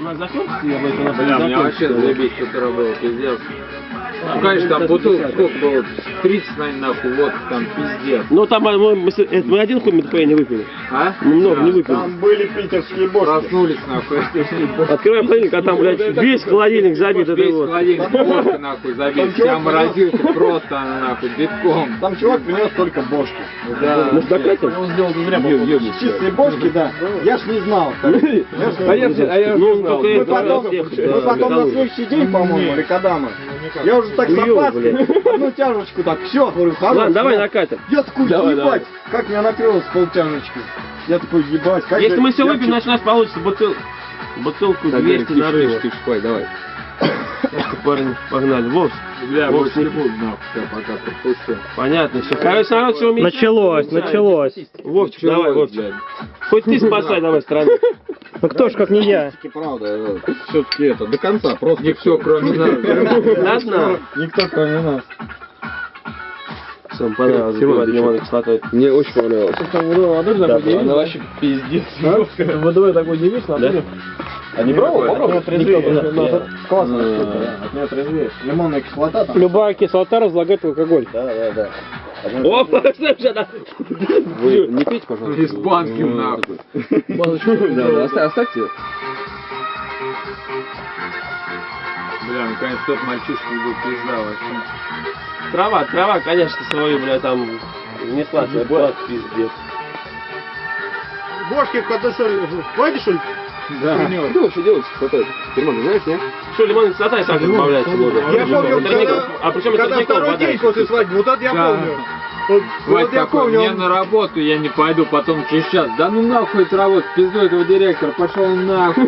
На закрутке я бы это на Бля, мне вообще заебись с утра было, пиздец. Ну, конечно, там бутылок сколько было? 30, наверное, нахуй, вот там пиздец. Ну там а, мы, мы, это мы один хуй МТП не выпили. А? Мы много не выпили. Там были питерские бошки. Проснулись, нахуй. Открываем холодильник, а там, блядь, весь холодильник забит Весь холодильник водка, нахуй, забит. Вся морозилка просто, она, нахуй, битком. Там чувак принес только бошки. Да. Может, докатим? Чистые бошки, да. Я ж не знал. так. Я ж не А я, знал. а ну, Мы это потом, да, на следующий день, по-моему, или когда мы, я уже так с опаской, одну тяжечку так, все, говорю, хорош. Ладно, давай я- накатим. Я такой, Давай, ебать, как меня накрыло с полтяжечки. Я такой, ебать, как Если же- мы все я выпьем, значит у нас получится бутыл... бутылку 200 нарыва. спай, давай. Парни, погнали. Вовс, Бля, Вовс, не буду, нахуй, всё, пока пропущу. понятно все. Короче, народ, все умеет. Началось, началось. Вовчик, давай, Вовчик. Хоть ты спасай давай страну. Ну кто ж, как не я. Правда, все-таки это, до конца, просто Никто, кроме нас. На дна. Никто, кроме нас. Всем понравилось запивать лимонной кислотой. Мне очень понравилось. Она вообще пиздец. Водой такой не видишь, да? А не пробовал? Попробуй. Трезвее. Ну, это классная штука, да. От нее трезвеешь. Лимонная кислота там. Любая кислота разлагает алкоголь. Да, да, да. Опа, слушай, она... Вы не пейте, пожалуйста. Из банки, нахуй. Да, оста- оставьте. Бля, наконец тот мальчишка был пизда вообще. Трава, трава, конечно, свою, бля, там не сладкая, пиздец. Бошки что ли? Хватит что ли? Да. Что вообще делать с кислотой? Дерьмо, знаешь, нет? Что, лимонная кислота и так добавляется в воду. Я помню, когда, А причем это когда второй день после свадьбы, вот это я помню. Вот, Вась вот я такой, помню, мне он- на работу, я не пойду, потом через час. Да ну нахуй это работа, пизду этого директора, пошел нахуй.